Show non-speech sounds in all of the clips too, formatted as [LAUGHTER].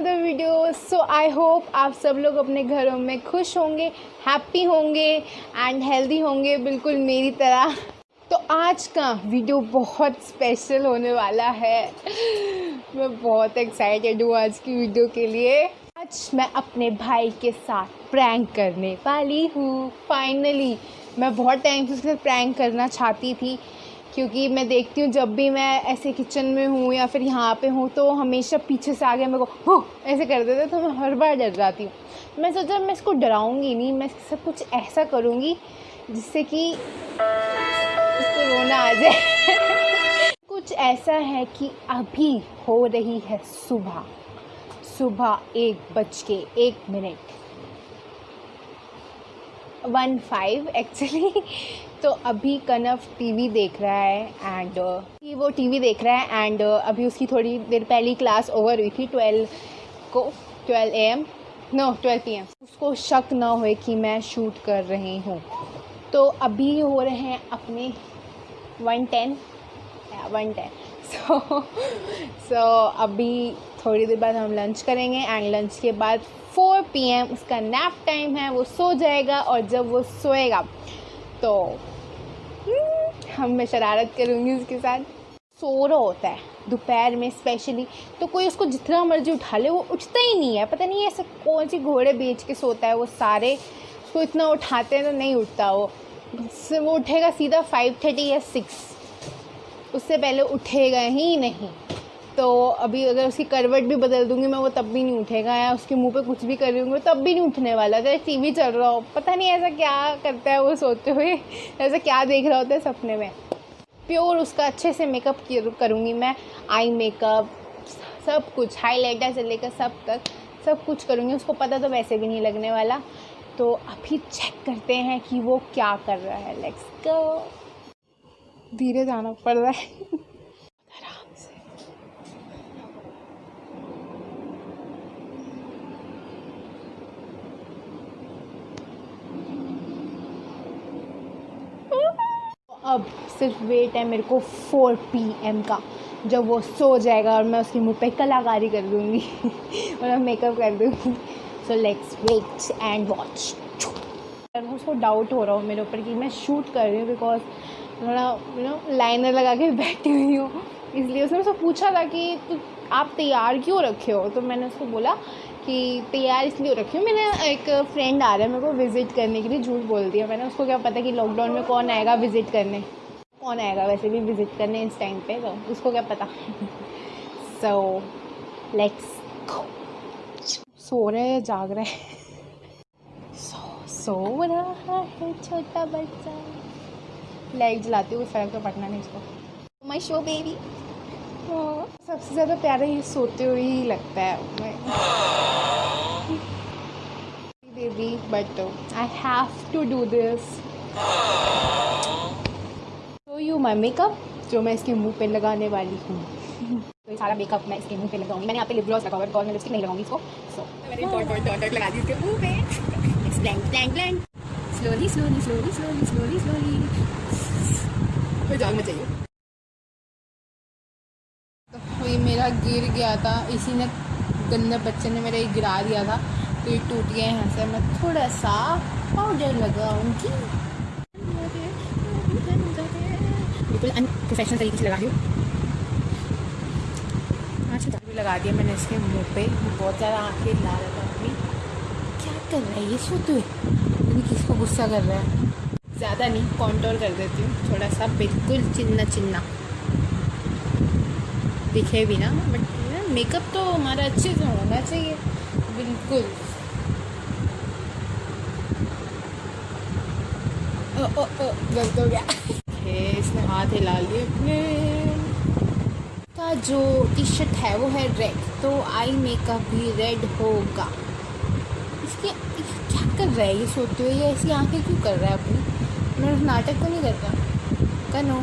Another video so I hope आप सब लोग अपने घरों में खुश होंगे हैप्पी होंगे एंड हेल्दी होंगे बिल्कुल मेरी तरह। तो आज का वीडियो बहुत स्पेशल होने वाला है। मैं बहुत एक्साइटेड हूँ आज की वीडियो के लिए। आज मैं अपने भाई के साथ प्रैंक करने वाली हूँ। फाइनली मैं बहुत टाइम से उसके प्रैंक करना चाहती थी। क्योंकि मैं देखती हूँ, जब भी मैं ऐसे किचन में हूँ या फिर यहाँ पे हूँ तो हमेशा पीछे से आगे मेरे को, हो! ऐसे कर देते तो मैं हर बार डर जाती हूँ। मैं सोचा, मैं इसको डराऊँगी नहीं, मैं इसके साथ कुछ ऐसा करूँगी जिससे कि इसको रोना आ जाए। [LAUGHS] कुछ ऐसा है कि अभी हो रही है सुबह। सुबह एक बज के एक मिनट। वन फाइव एक्चुअली तो अभी कनव टीवी देख रहा है एंड uh, वो टीवी देख रहा है एंड uh, अभी उसकी थोड़ी देर पहली क्लास ओवर हुई थी ट्वेल्व को twelve A M no twelve P M उसको शक ना हो कि मैं शूट कर रही हूँ। तो अभी हो रहे हैं अपने one ten one ten so so अभी थोड़ी देर बाद हम लंच करेंगे एंड लंच के बाद फोर पी एम उसका नैप टाइम है, वो सो जाएगा और जब वो सोएगा तो हम मैं शरारत करूँगी उसके साथ। सो रहा होता है, दोपहर में स्पेशली तो कोई उसको जितना मर्ज़ी उठा ले, वो उठता ही नहीं है। पता नहीं ऐसे कौन सी घोड़े बेच के सोता है, वो सारे, उसको इतना उठाते हैं तो नहीं उठता वो। वो उठेगा सीधा फाइव थर्टी या सिक्स उससे पहले उठेगा ही नहीं। तो अभी अगर उसकी करवट भी बदल दूँगी, मैं वो तब भी नहीं उठेगा या उसके मुँह पे कुछ भी कर रही हूँ तब भी नहीं उठने वाला। चाहे टीवी चल रहा हो, पता नहीं ऐसा क्या करता है वो सोते हुए, ऐसा क्या देख रहा होता है सपने में। प्योर उसका अच्छे से मेकअप करूँगी मैं आई मेकअप सब कुछ हाईलाइटर से लेकर सब तक, सब कुछ करूँगी। उसको पता तो वैसे भी नहीं लगने वाला। तो अभी चेक करते हैं कि वो क्या कर रहा है। लेट्स गो धीरे जाना पड़ रहा है। अब सिर्फ़ वेट है मेरे को फोर पी एम का, जब वो सो जाएगा और मैं उसके मुँह पे कलाकारी कर दूँगी [LAUGHS] और मैं मेकअप कर दूँगी। So let's wait and watch उसको डाउट हो रहा हूँ मेरे ऊपर कि मैं शूट कर रही हूँ बिकॉज़ थोड़ा यू नो लाइनर लगा के [LAUGHS] बैठी हुई हूँ। इसलिए उसने मुझसे पूछा था कि आप तैयार क्यों रखे हो? तो मैंने उसको बोला कि तैयार इसलिए रखी हूँ। मेरा एक फ्रेंड आ रहा है मेरे को विज़िट करने के लिए, झूठ बोल दिया। मैंने उसको क्या पता कि लॉकडाउन में कौन आएगा विज़िट करने? कौन आएगा वैसे भी विज़िट करने इस टाइम पे? तो उसको क्या पता? [LAUGHS] सो लेट्स सो रहे जाग रहे सो सो रहा है छोटा बच्चा। लाइट जलाती हूँ फ़र्क तो पटना नहीं इसको माई शो बेबी सबसे ज़्यादा प्यारा ये सोते हुए ही लगता है। मैं baby but I have to do this show you my makeup जो मैं इसके मुँह पे लगाने वाली हूँ। तो [LAUGHS] सारा मेकअप मैं इसके मुँह पे लगाऊँगी। मैंने यहाँ पे लिप ग्लॉस लगा हुआ है मैं लिपस्टिक नहीं लगाऊँगी इसको। सो मैंने डॉट डॉट डॉट डॉट लगा दी इसके मुँह पे। It's blank blank blank slowly slowly slowly slowly slowly slowly कोई जागना चाहिए। ये मेरा गिर गया था, इसी ने गंदे बच्चे ने मेरा ये गिरा दिया था तो ये टूट गया यहाँ से। मैं थोड़ा सा पाउडर लगाऊँगी। बिल्कुल अनप्रोफेशनल तरीके से लगा रही हूँ। अच्छा भी लगा दिया मैंने इसके मुँह पे। बहुत ज़्यादा आँखें ला रहा था अपनी क्या कर रहा है ये सोते हुए किसको गुस्सा कर रहा है? ज़्यादा नहीं कॉन्टोर कर देती हूँ, थोड़ा सा, बिल्कुल चिन्ना चिन्ना दिखे भी ना बट मेकअप तो हमारा अच्छे से होना चाहिए। बिल्कुल। गलत हो गया। इसने हाथ हिला लिए अपने। का जो टी शर्ट है, वो है रेड तो आई मेकअप भी रेड होगा। इसके क्या कर रहा है? ये सोते हुए ये ऐसी आँखें क्यों कर रहा है अपनी? मैं नाटक तो नहीं करता। कनो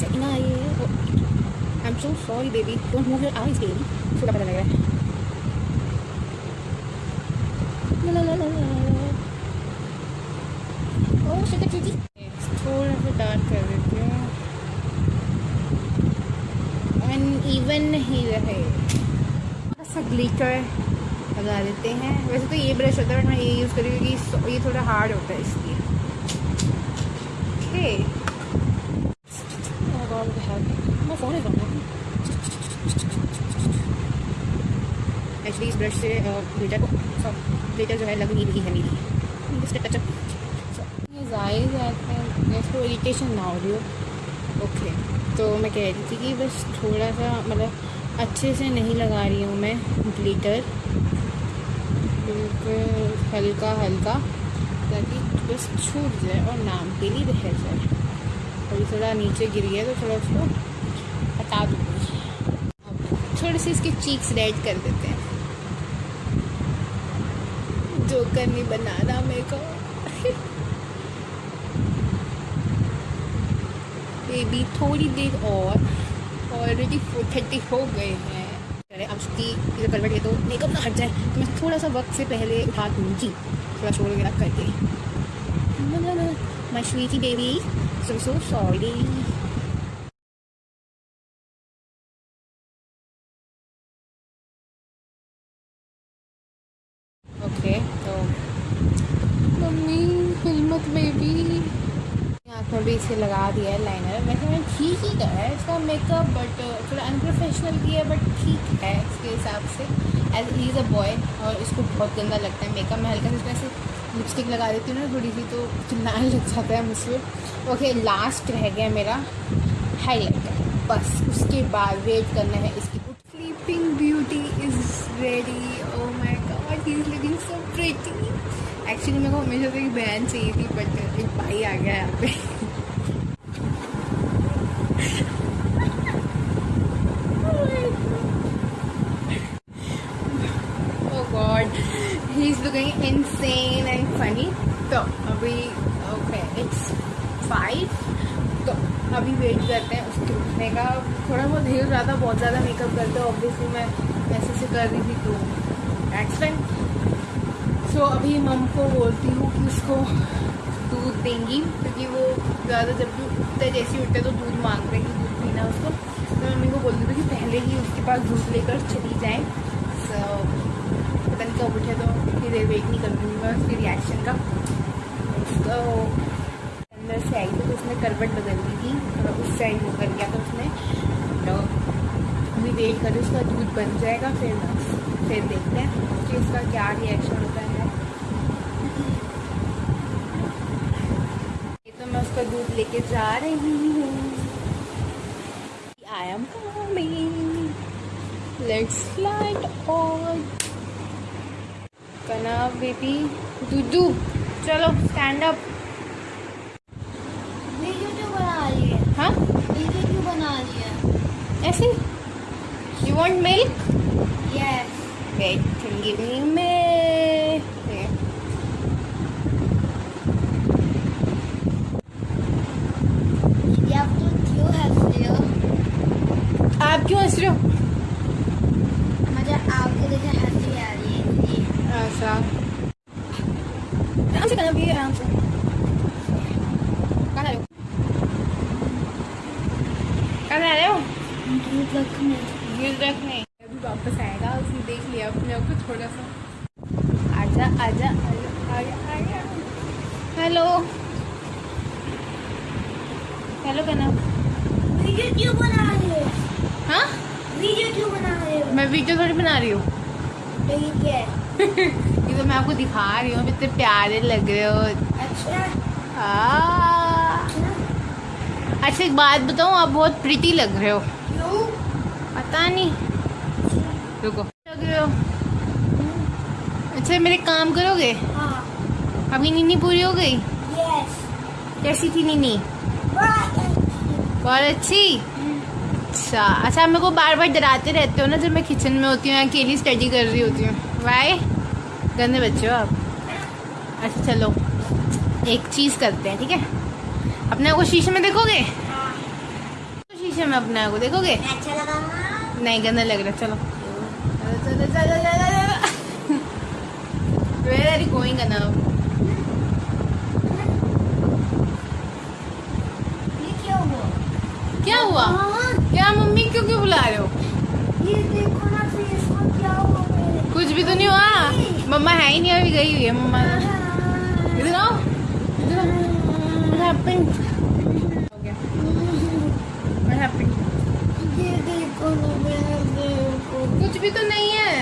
से आई है I am so sorry baby don't move your eyes baby छोटा पता लग रहा है? लगा देते हैं। वैसे तो ये ब्रश होता है बट मैं ये यूज़ करी क्योंकि ये थोड़ा हार्ड होता है इसलिए। Okay okay. मैं फ़ोन एक्चुअली इस ब्रश से ग्लिटर को ग्लिटर जो है लग नहीं रही है मेरी। जस्ट टचअप हैं इसको इरिटेशन ना हो रही हो। ओके तो मैं कह रही थी कि बस थोड़ा सा मतलब अच्छे से नहीं लगा रही हूँ मैं ग्लिटर बिल्कुल हल्का हल्का ताकि बस छूट जाए और नाम के लिए रह जाए। ये थोड़ा नीचे गिर गया तो थोड़ा उसको हटा दूँगी थोड़े से इसके चीक्स रेड कर देते हैं। जो करनी बनाना मेरे को। बेबी थोड़ी देर और। ऑलरेडी फोर थर्टी हो गए हैं। अरे, अब उसकी इधर करवट है तो मेकअप ना हट जाए तो मैं थोड़ा सा वक्त से पहले उठा दूँगी। थोड़ा शोर वगैरह करके। My sweetie baby so so sorry okay तो मम्मी हिम्मत बेबी। आँखों भी इसे लगा दिया है लाइनर वैसे मैंने ठीक ही करा है इसका मेकअप बट थोड़ा अनप्रोफेशनल किया है बट ठीक है इसके हिसाब से। As he is a boy और इसको बहुत गंदा लगता है। मेकअप में हल्का सा ऐसे लिपस्टिक लगा देती हूँ ना, थोड़ी सी तो चिल्लाने [LAUGHS] लग जाता है मुझसे। ओके लास्ट रह गया मेरा हाईलाइटर बस, उसके बाद वेट करना है इसकी। Sleeping beauty is ready oh my God is looking so pretty actually मेरे को हमेशा से एक बहन चाहिए थी बट एक भाई आ गया यहाँ पे। Funny. तो अभी ओके इट्स फाइव तो अभी वेट करते हैं उसके उठने का। थोड़ा बहुत ढेर ज़्यादा, बहुत ज़्यादा मेकअप करते हैं ऑब्वियसली मैं ऐसे से कर रही थी तो एक्सीडेंट सो अभी मम को बोलती हूँ कि उसको दूध देंगी, क्योंकि वो ज़्यादा जब भी उठते, जैसे उठते तो दूध मांगते हैं कि दूध पीना उसको। तो मम्मी को बोलती थी कि पहले ही उसके पास दूध लेकर चली जाए। सो पता नहीं कब उठे तो फिर देर वेट नहीं कर दूँगी मैं उसके रिएक्शन का। उसको अंदर से आई थी तो उसने करवट बदल दी थी, थोड़ा उस साइड वो कर गया था उसने। तो अभी वेट करें, उसका दूध बन जाएगा, फिर फिर देखते हैं कि उसका क्या रिएक्शन होता है। तो मैं उसका दूध लेके जा रही हूँ। I am coming let's flight on कना बेबी दूदू। चलो स्टैंड अप वीडियो क्यों बना रही है? हाँ? वीडियो क्यों बना रही है? ऐसे? You want milk yes wait give me. ये आप तो क्यों हंस रहे हो आप क्यों हंस रहे हो मुझे आपको देखे हँसी आ रही है इसलिए ऐसा आराम से करना भी आराम से कहाँ जा रहे हो कहाँ जा रहे हो दूध रखने। गिर रखने। अभी वापस आएगा उसने देख लिया अपने आप को थोड़ा सा। आजा आजा हेलो। हेलो कहना वीडियो क्यों बना रही हो? हाँ? वीडियो क्यों बना रहे हो? मैं वीडियो थोड़ी बना रही हूँ। ठीक है [LAUGHS] ये तो मैं आपको दिखा रही हूँ इतने प्यारे लग रहे हो। अच्छा। आ, अच्छा। एक बात बताऊँ आप बहुत प्रिटी लग रहे हो। पता नहीं। रुको। लग रहे हो। अच्छा मेरे काम करोगे? हाँ। अभी नीनी पूरी हो गई? यस कैसी थी नीनी बहुत अच्छी। अच्छा? अच्छा आप मेरे को बार बार डराते रहते हो ना जब मैं किचन में होती हूँ या अकेली स्टडी कर रही होती हूँ। वाई गंदे बच्चे हो आप। अच्छा चलो। एक चीज़ करते हैं ठीक है? अपने आप को शीशे में देखोगे? तो शीशे में अपने आप को देखोगे? अच्छा नहीं गंदा लग रहा चलो। चलो गोइंग क्या हुआ? क्या मम्मी क्यों क्यों बुला रहे हो? कुछ भी तो नहीं हुआ। मम्मा। है ही नहीं अभी गई हुई है मम्मा। इधर आओ। इधर कुछ भी तो नहीं है।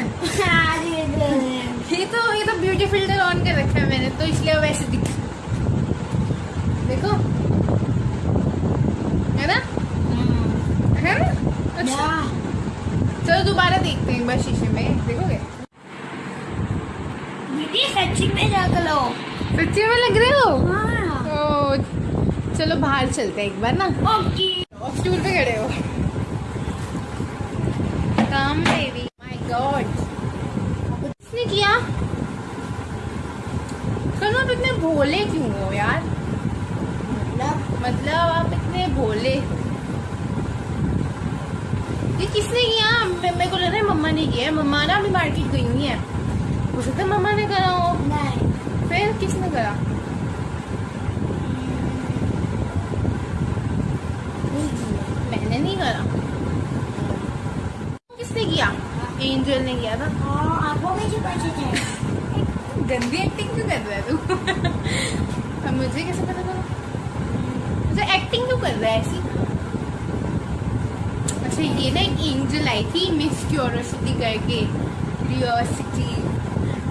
ये तो ये तो ब्यूटी फ़िल्टर ऑन कर रखा है मैंने तो इसलिए वैसे दिख देखो। है ना? है ना? अच्छा। चलो दोबारा देखते हैं एक बार शीशे में देखोगे? सच्ची में लो। सच्ची में लग रहे हो? हाँ। ओ, चलो बाहर चलते हैं एक बार ना। ओके। स्टूल पे खड़े हो कम बेबी माय गॉड किसने किया कल आप इतने भोले क्यों हो यार? मतलब? मतलब आप इतने भोले। ये किसने किया? मेरे को लग रहा है मम्मा ने किया है। मम्मा ना अभी मार्केट गई हुई है। हो सकता है मम्मा ने करा हो नहीं। फिर किसने करा? मैंने नहीं करा। किसने किया? एंजल ने किया था। हाँ में छुपे थे गंदी एक्टिंग क्यों कर रहा है तू? [LAUGHS] अब मुझे कैसे पता चला मुझे एक्टिंग क्यों कर रहा है ऐसी? अच्छा ये ना एक एंजल आई थी मिस क्यूरोसिटी करके क्यूरोसिटी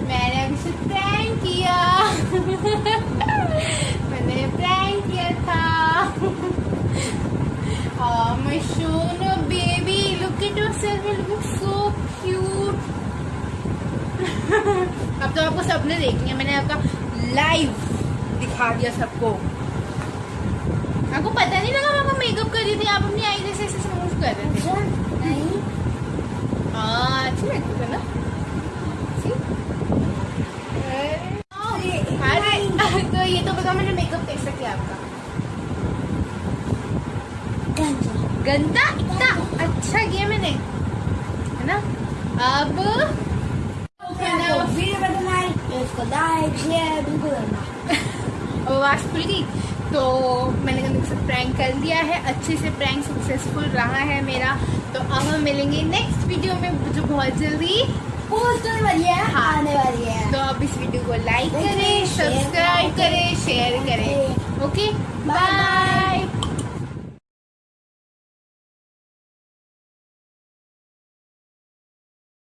मैंने अभी से प्रैंक किया। [LAUGHS] मैंने प्रैंक किया था। Oh, my Shona baby, look at yourself, you look so cute. [LAUGHS] अब तो आपको सबने देखनी है मैंने आपका लाइव दिखा दिया सबको। आपको पता नहीं लगा मैं मेकअप कर रही थी आप अपनी आई जैसे ऐसे स्मूथ कर रहे थे। हाँ अच्छी लगती है ना? तो ये तो बताओ मैंने मेकअप कैसा किया आपका। गंदा इतना अच्छा किया मैंने है ना अब वीडियो बनाना है इसको लाइक शेयर बिल्कुल करना खुल गई तो मैंने गंदे से प्रैंक कर दिया है अच्छे से प्रैंक सक्सेसफुल रहा है मेरा तो अब हम मिलेंगे नेक्स्ट वीडियो में जो बहुत जल्दी पोस्ट होने वाली है हाँ। आने वाली है तो आप इस वीडियो को लाइक करें, करें सब्सक्राइब करें, शेयर करें ओके। बाय